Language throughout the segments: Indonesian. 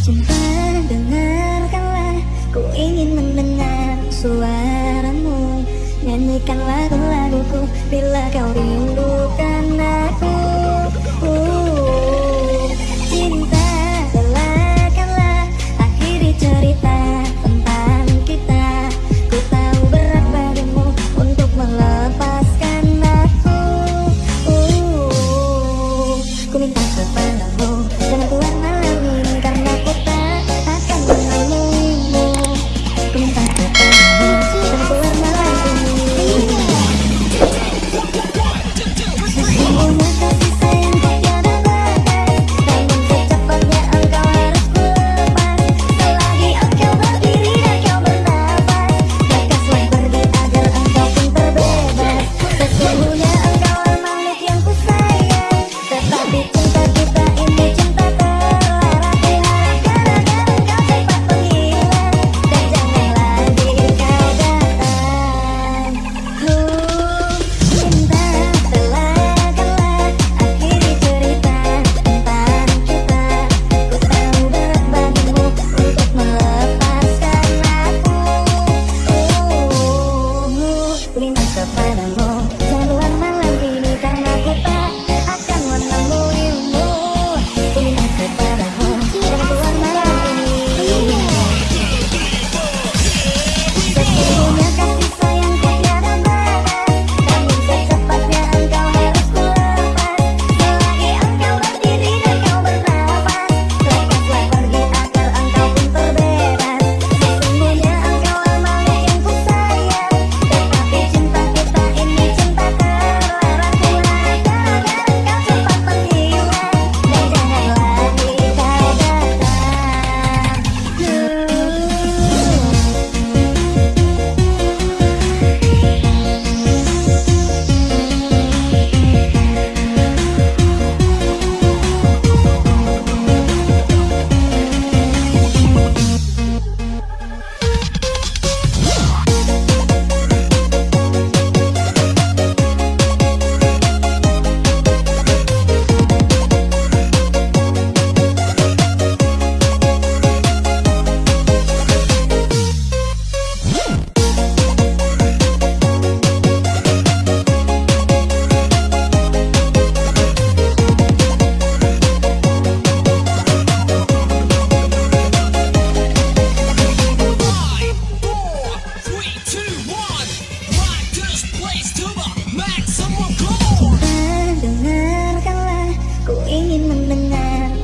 Cinta dengarkanlah. Ku ingin mendengar suaramu. Nyanyikan lagu-laguku. Bila kau rindukan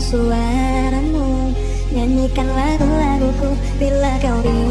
suaramu. Nyanyikan lagu-laguku bila kau ingin.